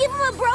Give him a break.